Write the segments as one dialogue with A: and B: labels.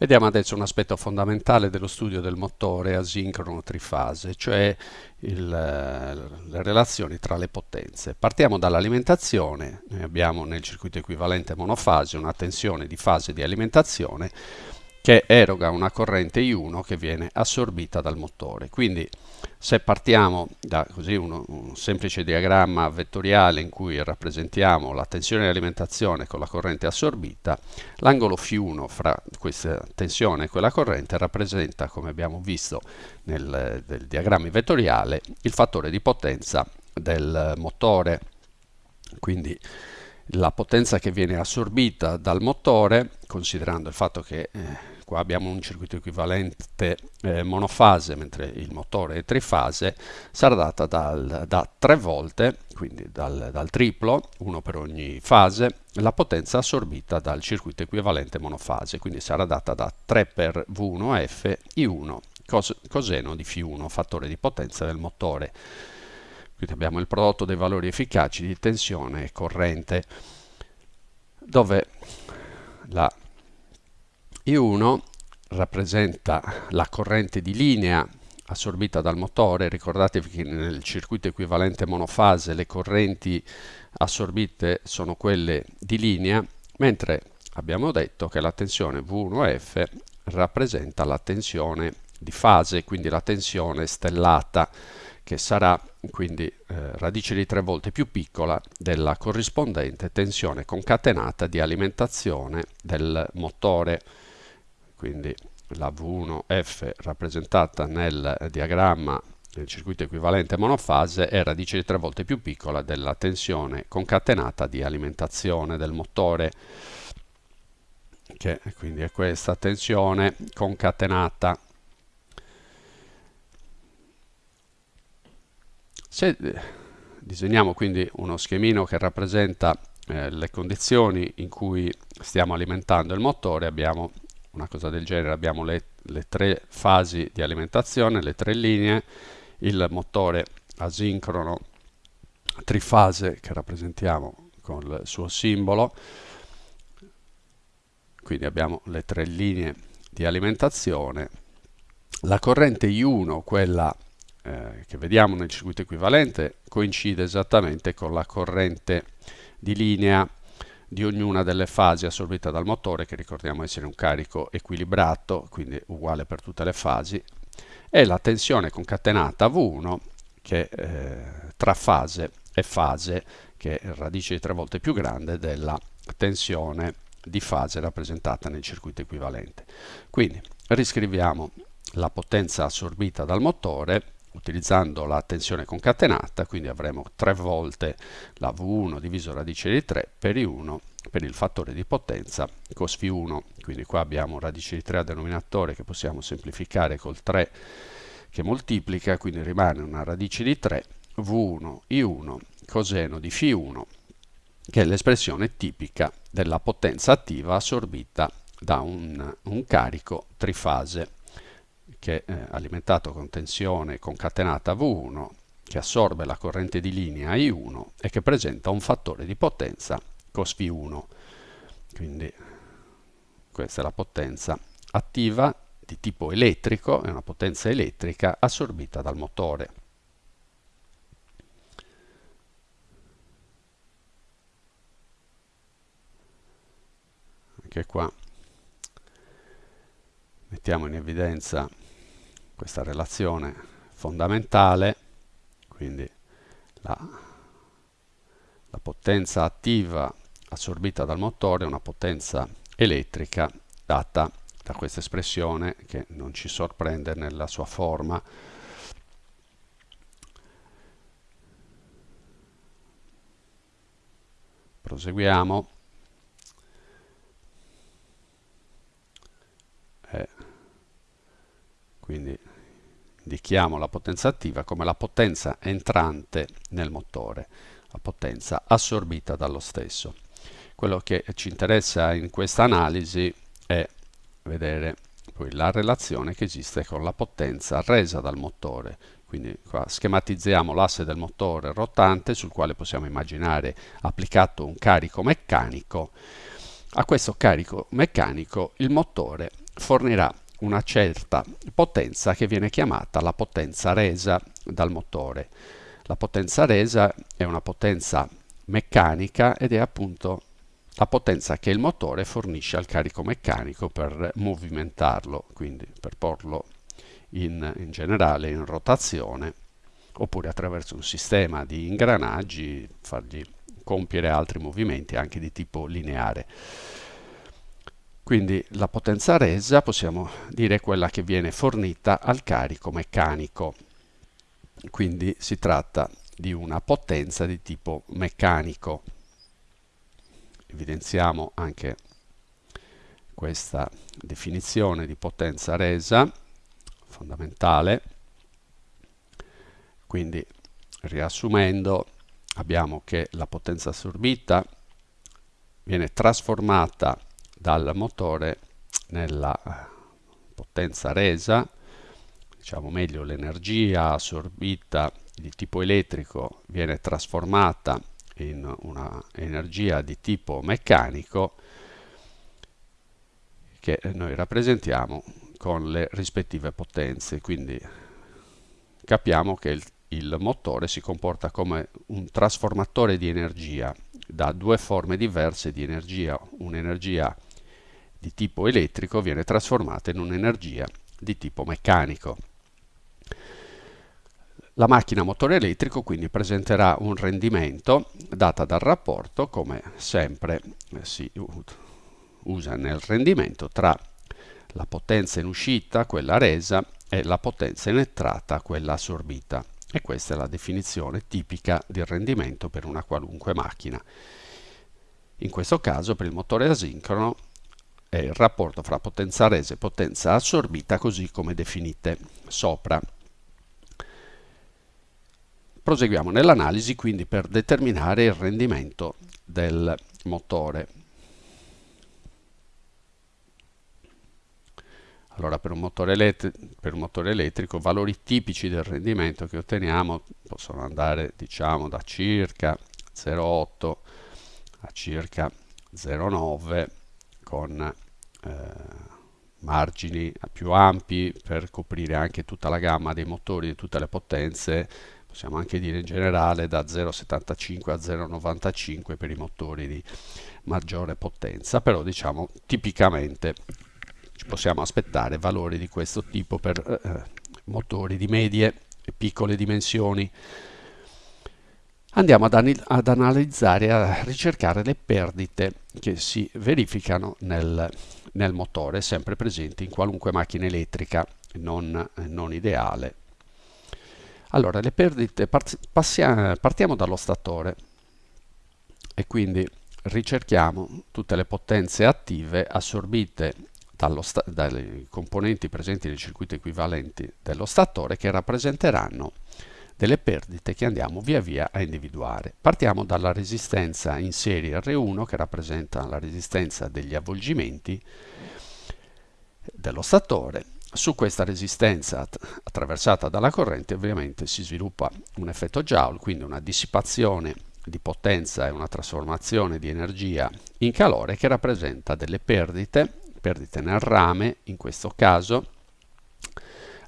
A: Vediamo adesso un aspetto fondamentale dello studio del motore asincrono trifase, cioè il, le relazioni tra le potenze. Partiamo dall'alimentazione, abbiamo nel circuito equivalente monofase una tensione di fase di alimentazione che eroga una corrente I1 che viene assorbita dal motore. Quindi se partiamo da così uno, un semplice diagramma vettoriale in cui rappresentiamo la tensione di alimentazione con la corrente assorbita, l'angolo φ1 fra questa tensione e quella corrente rappresenta, come abbiamo visto nel, nel diagramma vettoriale, il fattore di potenza del motore. Quindi la potenza che viene assorbita dal motore, considerando il fatto che eh, qua abbiamo un circuito equivalente eh, monofase mentre il motore è trifase sarà data dal, da 3 volte quindi dal, dal, triplo uno per ogni fase la potenza assorbita dal circuito equivalente monofase quindi sarà data da 3 per V1F I1 cos coseno di Φ1 fattore di potenza del motore. Quindi abbiamo il prodotto dei valori efficaci di tensione e corrente dove la I1 rappresenta la corrente di linea assorbita dal motore, ricordatevi che nel circuito equivalente monofase le correnti assorbite sono quelle di linea, mentre abbiamo detto che la tensione V1F rappresenta la tensione di fase, quindi la tensione stellata, che sarà quindi eh, radice di tre volte più piccola della corrispondente tensione concatenata di alimentazione del motore quindi la V1F rappresentata nel diagramma del circuito equivalente monofase è radice di tre volte più piccola della tensione concatenata di alimentazione del motore che quindi è questa tensione concatenata. Se disegniamo quindi uno schemino che rappresenta eh, le condizioni in cui stiamo alimentando il motore abbiamo una cosa del genere. Abbiamo le, le tre fasi di alimentazione, le tre linee, il motore asincrono trifase che rappresentiamo con il suo simbolo, quindi abbiamo le tre linee di alimentazione, la corrente I1, quella eh, che vediamo nel circuito equivalente, coincide esattamente con la corrente di linea di ognuna delle fasi assorbita dal motore, che ricordiamo essere un carico equilibrato, quindi uguale per tutte le fasi, e la tensione concatenata V1, che eh, tra fase e fase, che è radice di tre volte più grande della tensione di fase rappresentata nel circuito equivalente. Quindi riscriviamo la potenza assorbita dal motore utilizzando la tensione concatenata, quindi avremo 3 volte la V1 diviso radice di 3 per I1 per il fattore di potenza cos φ1, quindi qua abbiamo radice di 3 a denominatore che possiamo semplificare col 3 che moltiplica, quindi rimane una radice di 3 V1 I1 coseno di φ1 che è l'espressione tipica della potenza attiva assorbita da un, un carico trifase che è alimentato con tensione concatenata V1 che assorbe la corrente di linea I1 e che presenta un fattore di potenza cos V1. Quindi questa è la potenza attiva di tipo elettrico, è una potenza elettrica assorbita dal motore. Anche qua mettiamo in evidenza questa relazione fondamentale, quindi la, la potenza attiva assorbita dal motore è una potenza elettrica data da questa espressione che non ci sorprende nella sua forma. Proseguiamo. Eh, quindi indichiamo la potenza attiva come la potenza entrante nel motore, la potenza assorbita dallo stesso. Quello che ci interessa in questa analisi è vedere poi la relazione che esiste con la potenza resa dal motore. Quindi qua schematizziamo l'asse del motore rotante sul quale possiamo immaginare applicato un carico meccanico. A questo carico meccanico il motore fornirà una certa potenza che viene chiamata la potenza resa dal motore. La potenza resa è una potenza meccanica ed è appunto la potenza che il motore fornisce al carico meccanico per movimentarlo, quindi per porlo in, in generale in rotazione oppure attraverso un sistema di ingranaggi fargli compiere altri movimenti anche di tipo lineare. Quindi la potenza resa possiamo dire quella che viene fornita al carico meccanico. Quindi si tratta di una potenza di tipo meccanico. Evidenziamo anche questa definizione di potenza resa fondamentale. Quindi riassumendo abbiamo che la potenza assorbita viene trasformata dal motore nella potenza resa, diciamo meglio l'energia assorbita di tipo elettrico viene trasformata in una energia di tipo meccanico che noi rappresentiamo con le rispettive potenze. Quindi capiamo che il, il motore si comporta come un trasformatore di energia da due forme diverse di energia. Un'energia di tipo elettrico viene trasformata in un'energia di tipo meccanico la macchina motore elettrico quindi presenterà un rendimento data dal rapporto, come sempre si usa nel rendimento, tra la potenza in uscita, quella resa, e la potenza in entrata, quella assorbita. E questa è la definizione tipica del rendimento per una qualunque macchina. In questo caso per il motore asincrono è il rapporto fra potenza resa e potenza assorbita così come definite sopra. Proseguiamo nell'analisi quindi per determinare il rendimento del motore. Allora per un, per un motore, elettrico valori tipici del rendimento che otteniamo possono andare diciamo da circa 0,8 a circa 0,9 con eh, margini più ampi per coprire anche tutta la gamma dei motori di tutte le potenze possiamo anche dire in generale da 0,75 a 0,95 per i motori di maggiore potenza, però diciamo tipicamente ci possiamo aspettare valori di questo tipo per eh, motori di medie e piccole dimensioni. Andiamo ad, ad analizzare a ricercare le perdite che si verificano nel, nel motore, sempre presenti in qualunque macchina elettrica non, non ideale. Allora, le perdite, partiamo dallo statore e quindi ricerchiamo tutte le potenze attive assorbite dai componenti presenti nei circuiti equivalenti dello statore che rappresenteranno delle perdite che andiamo via via a individuare. Partiamo dalla resistenza in serie R1 che rappresenta la resistenza degli avvolgimenti dello statore su questa resistenza attraversata dalla corrente ovviamente si sviluppa un effetto Joule, quindi una dissipazione di potenza e una trasformazione di energia in calore che rappresenta delle perdite, perdite nel rame in questo caso.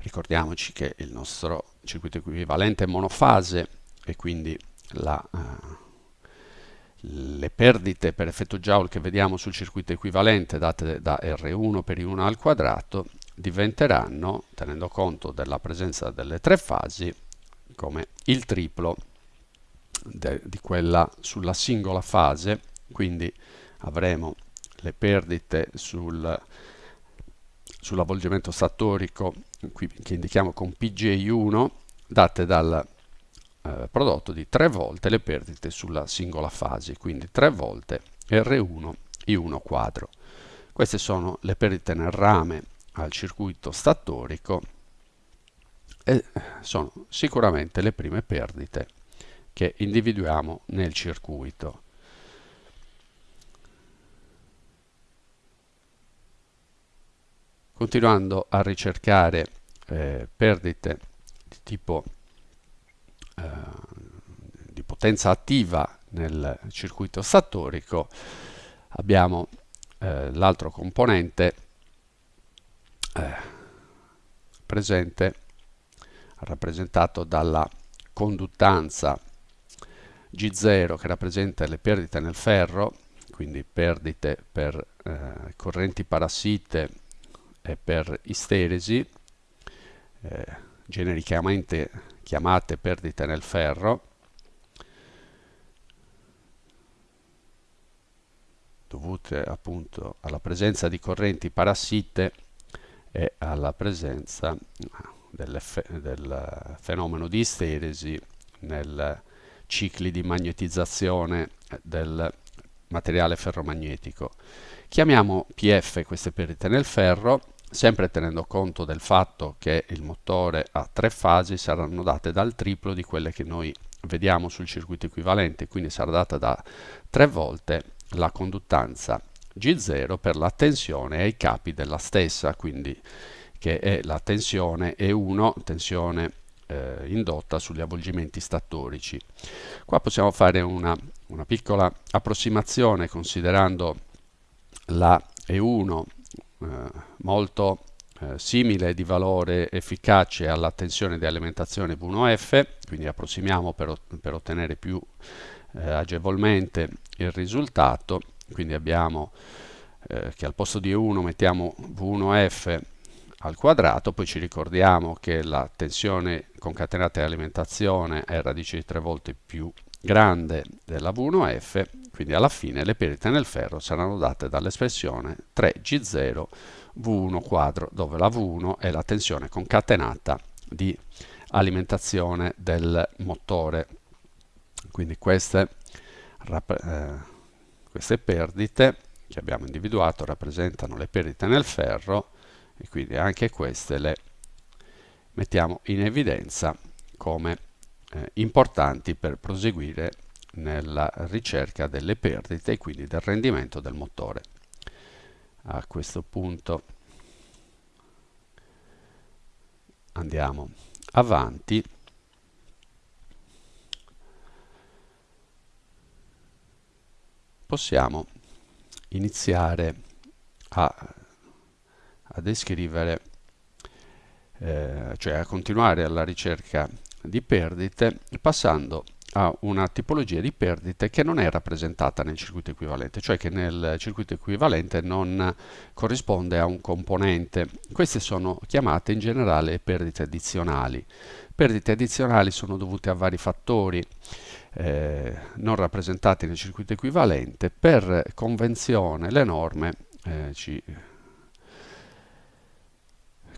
A: Ricordiamoci che il nostro circuito equivalente è monofase e quindi la, uh, le perdite per effetto Joule che vediamo sul circuito equivalente date da R1 per I1 al quadrato diventeranno, tenendo conto della presenza delle tre fasi, come il triplo di quella sulla singola fase, quindi avremo le perdite sul, sull'avvolgimento statorico qui, che indichiamo con PGI1 date dal eh, prodotto di tre volte le perdite sulla singola fase, quindi tre volte R1 I1 quadro. Queste sono le perdite nel rame al circuito statorico e sono sicuramente le prime perdite che individuiamo nel circuito. Continuando a ricercare eh, perdite di tipo eh, di potenza attiva nel circuito statorico abbiamo eh, l'altro componente eh, presente rappresentato dalla conduttanza G0 che rappresenta le perdite nel ferro, quindi perdite per eh, correnti parassite e per isteresi, eh, genericamente chiamate perdite nel ferro, dovute appunto alla presenza di correnti parassite e alla presenza del, del fenomeno di isteresi nel cicli di magnetizzazione del materiale ferromagnetico. Chiamiamo PF queste perdite nel ferro, sempre tenendo conto del fatto che il motore a tre fasi saranno date dal triplo di quelle che noi vediamo sul circuito equivalente, quindi sarà data da tre volte la conduttanza G0 per la tensione ai capi della stessa, quindi che è la tensione E1, tensione eh, indotta sugli avvolgimenti statorici. Qua possiamo fare una, una piccola approssimazione considerando la E1 eh, molto eh, simile di valore efficace alla tensione di alimentazione V1F, quindi approssimiamo per, per ottenere più eh, agevolmente il risultato, quindi abbiamo eh, che al posto di E1 mettiamo V1F al quadrato, poi ci ricordiamo che la tensione concatenata di alimentazione è radice di tre volte più grande della V1F, quindi alla fine le perdite nel ferro saranno date dall'espressione 3G0 V1 quadro, dove la V1 è la tensione concatenata di alimentazione del motore. Quindi queste, eh, queste perdite che abbiamo individuato rappresentano le perdite nel ferro e quindi anche queste le mettiamo in evidenza come eh, importanti per proseguire nella ricerca delle perdite e quindi del rendimento del motore. A questo punto andiamo avanti possiamo iniziare a a descrivere, eh, cioè a continuare alla ricerca di perdite passando a una tipologia di perdite che non è rappresentata nel circuito equivalente, cioè che nel circuito equivalente non corrisponde a un componente. Queste sono chiamate in generale perdite addizionali. Perdite addizionali sono dovute a vari fattori eh, non rappresentati nel circuito equivalente. Per convenzione le norme eh, ci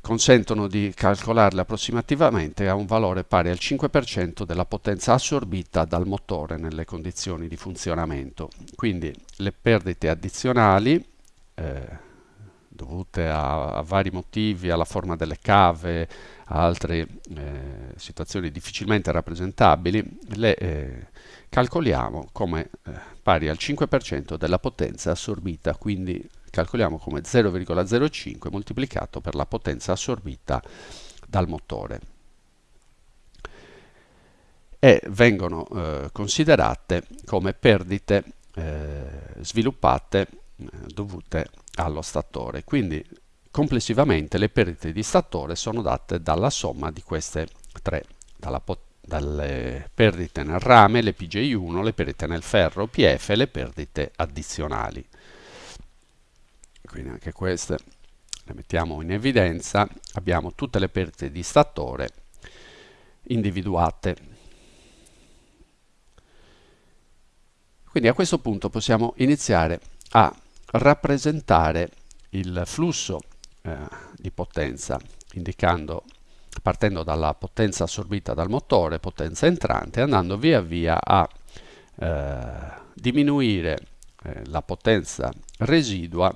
A: consentono di calcolarle approssimativamente a un valore pari al 5% della potenza assorbita dal motore nelle condizioni di funzionamento. Quindi le perdite addizionali eh, dovute a, a, vari motivi, alla forma delle cave, a altre eh, situazioni difficilmente rappresentabili, le eh, calcoliamo come eh, pari al 5% della potenza assorbita, quindi calcoliamo come 0,05 moltiplicato per la potenza assorbita dal motore e vengono eh, considerate come perdite eh, sviluppate eh, dovute allo statore. Quindi complessivamente le perdite di statore sono date dalla somma di queste tre, dalle perdite nel rame, le PJ1, le perdite nel ferro, PF e le perdite addizionali quindi anche queste le mettiamo in evidenza. Abbiamo tutte le perdite di statore individuate. Quindi a questo punto possiamo iniziare a rappresentare il flusso eh, di potenza indicando partendo dalla potenza assorbita dal motore, potenza entrante, andando via via a eh, diminuire eh, la potenza residua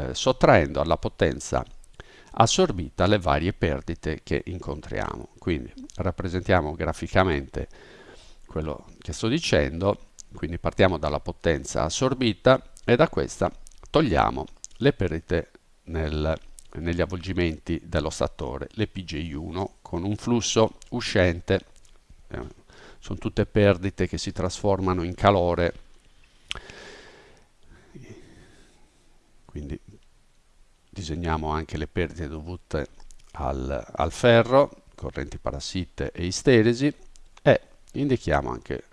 A: eh, sottraendo alla potenza assorbita le varie perdite che incontriamo. Quindi rappresentiamo graficamente quello che sto dicendo, quindi partiamo dalla potenza assorbita e da questa togliamo le perdite nel, negli avvolgimenti dello statore, le PJ1 con un flusso uscente, eh, sono tutte perdite che si trasformano in calore quindi disegniamo anche le perdite dovute al, al ferro, correnti parassite e isteresi e indichiamo anche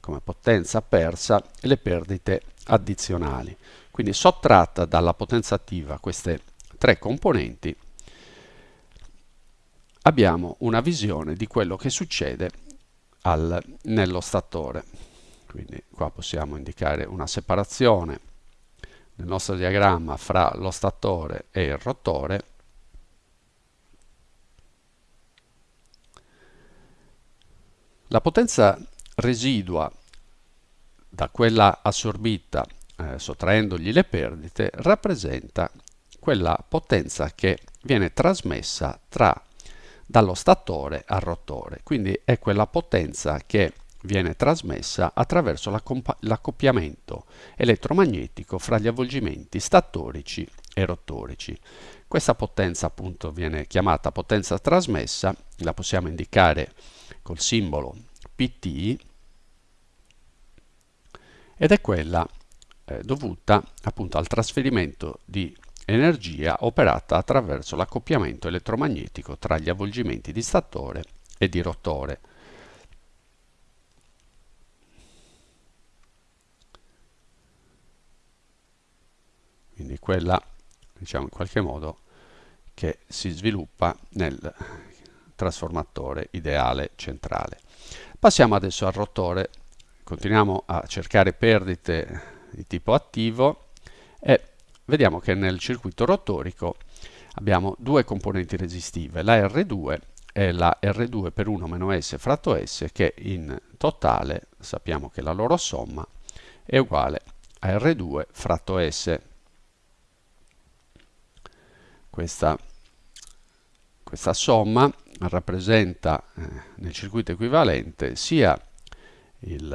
A: come potenza persa le perdite addizionali. Quindi sottratta dalla potenza attiva queste tre componenti abbiamo una visione di quello che succede al, nello statore. Quindi qua possiamo indicare una separazione nel nostro diagramma fra lo statore e il rotore La potenza residua da quella assorbita eh, sottraendogli le perdite rappresenta quella potenza che viene trasmessa tra dallo statore al rotore, quindi è quella potenza che viene trasmessa attraverso l'accoppiamento elettromagnetico fra gli avvolgimenti statorici e rotorici. Questa potenza appunto viene chiamata potenza trasmessa, la possiamo indicare col simbolo PT ed è quella eh, dovuta appunto al trasferimento di energia operata attraverso l'accoppiamento elettromagnetico tra gli avvolgimenti di statore e di rotore. Quindi quella, diciamo in qualche modo, che si sviluppa nel trasformatore ideale centrale. Passiamo adesso al rotore, continuiamo a cercare perdite di tipo attivo e vediamo che nel circuito rotorico abbiamo due componenti resistive, la R2 e la R2 per 1 meno S fratto S che in totale sappiamo che la loro somma è uguale a R2 fratto S. Questa, questa somma rappresenta eh, nel circuito equivalente sia il,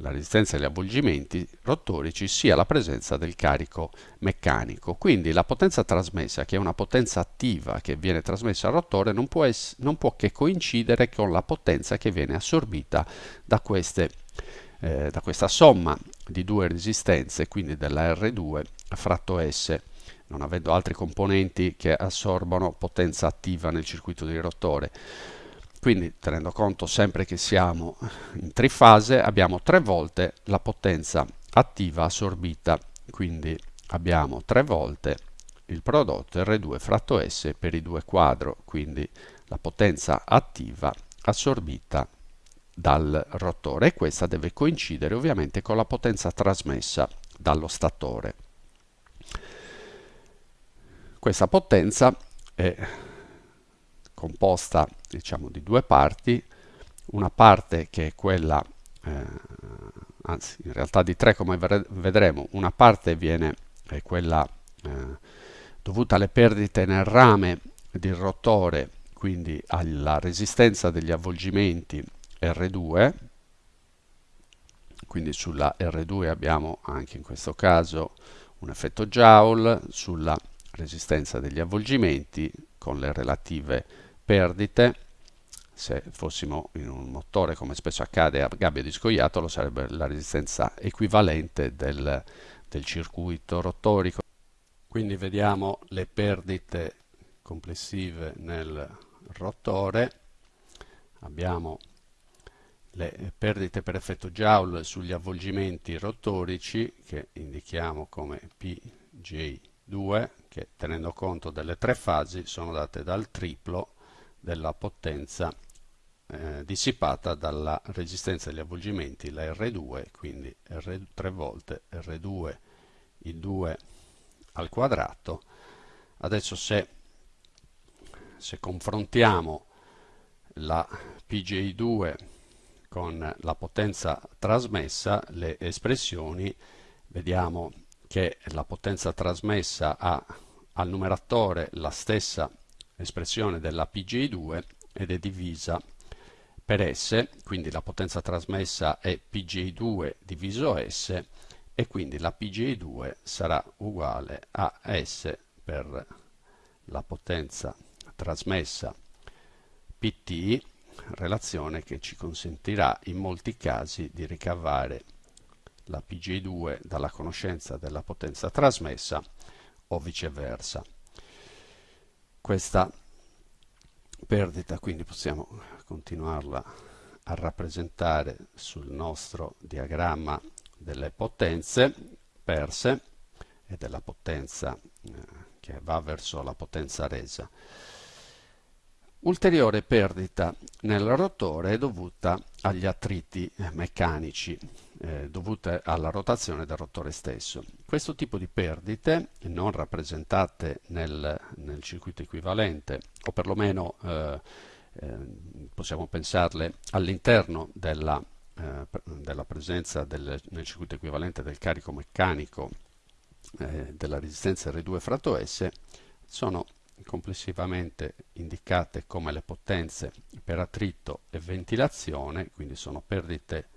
A: la resistenza agli avvolgimenti rotorici sia la presenza del carico meccanico. Quindi la potenza trasmessa, che è una potenza attiva che viene trasmessa al rotore, non può, non può che coincidere con la potenza che viene assorbita da, queste, eh, da questa somma di due resistenze, quindi della R2 fratto S non avendo altri componenti che assorbono potenza attiva nel circuito di rotore. Quindi tenendo conto sempre che siamo in trifase abbiamo tre volte la potenza attiva assorbita, quindi abbiamo tre volte il prodotto R2 fratto S per i due quadro, quindi la potenza attiva assorbita dal rotore e questa deve coincidere ovviamente con la potenza trasmessa dallo statore. Questa potenza è composta diciamo, di due parti, una parte che è quella, eh, anzi in realtà di tre come vedremo, una parte viene, è quella eh, dovuta alle perdite nel rame del rotore, quindi alla resistenza degli avvolgimenti R2, quindi sulla R2 abbiamo anche in questo caso un effetto Joule, sulla resistenza degli avvolgimenti con le relative perdite. Se fossimo in un motore come spesso accade a gabbia di scoiattolo sarebbe la resistenza equivalente del, del circuito rotorico. Quindi vediamo le perdite complessive nel rotore. Abbiamo le perdite per effetto Joule sugli avvolgimenti rotorici che indichiamo come PJ2 che tenendo conto delle tre fasi sono date dal triplo della potenza eh, dissipata dalla resistenza degli avvolgimenti, la R2, quindi R, 3 volte R2 il 2 al quadrato. Adesso se, se confrontiamo la PJ2 con la potenza trasmessa, le espressioni, vediamo che la potenza trasmessa ha al numeratore la stessa espressione della PGI2 ed è divisa per S, quindi la potenza trasmessa è PGI2 diviso S e quindi la PGI2 sarà uguale a S per la potenza trasmessa PT, relazione che ci consentirà in molti casi di ricavare la PGI2 dalla conoscenza della potenza trasmessa o viceversa. questa perdita, quindi possiamo continuarla a rappresentare sul nostro diagramma delle potenze perse e della potenza eh, che va verso la potenza resa. Ulteriore perdita nel rotore è dovuta agli attriti meccanici eh, dovute alla rotazione del rotore stesso. Questo tipo di perdite, non rappresentate nel, nel circuito equivalente, o perlomeno eh, eh, possiamo pensarle all'interno della, eh, della, presenza del, nel circuito equivalente del carico meccanico eh, della resistenza R2 fratto S, sono complessivamente indicate come le potenze per attrito e ventilazione, quindi sono perdite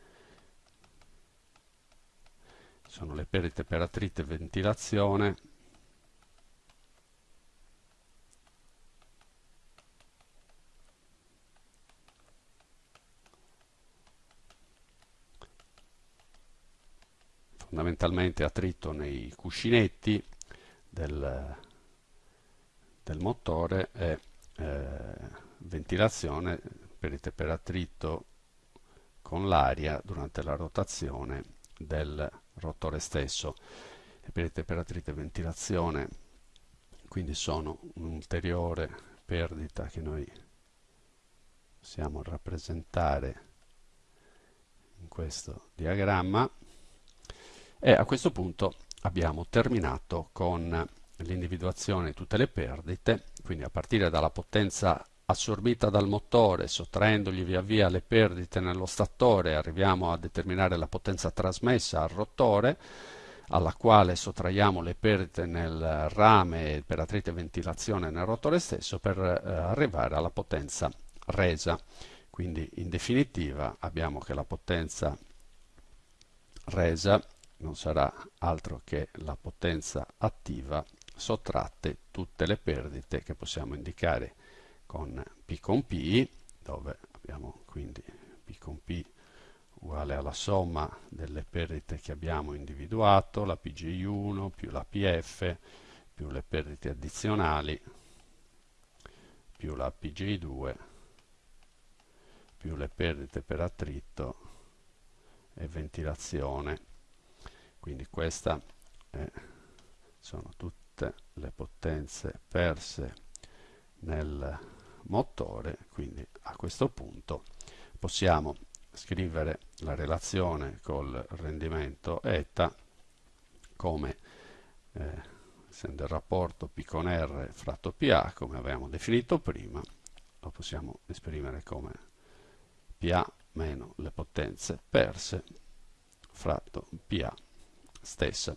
A: sono le perdite per attrito e ventilazione. Fondamentalmente attrito nei cuscinetti del, del motore e eh, ventilazione per, per attrito con l'aria durante la rotazione del rotore stesso. Perdite per attrito e ventilazione quindi sono un'ulteriore perdita che noi possiamo rappresentare in questo diagramma e a questo punto abbiamo terminato con l'individuazione di tutte le perdite, quindi a partire dalla potenza assorbita dal motore, sottraendogli via via le perdite nello statore, arriviamo a determinare la potenza trasmessa al rotore, alla quale sottraiamo le perdite nel rame per attrito e ventilazione nel rotore stesso per eh, arrivare alla potenza resa. Quindi in definitiva abbiamo che la potenza resa non sarà altro che la potenza attiva sottratte tutte le perdite che possiamo indicare con P con P, dove abbiamo quindi P con P uguale alla somma delle perdite che abbiamo individuato, la PGI1 più la PF più le perdite addizionali più la PGI2 più le perdite per attrito e ventilazione. Quindi queste eh, sono tutte le potenze perse nel motore, quindi a questo punto possiamo scrivere la relazione col rendimento eta come eh, il rapporto P con R fratto PA come avevamo definito prima lo possiamo esprimere come PA meno le potenze perse fratto PA stessa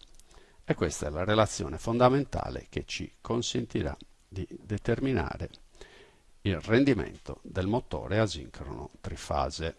A: e questa è la relazione fondamentale che ci consentirà di determinare il rendimento del motore asincrono trifase.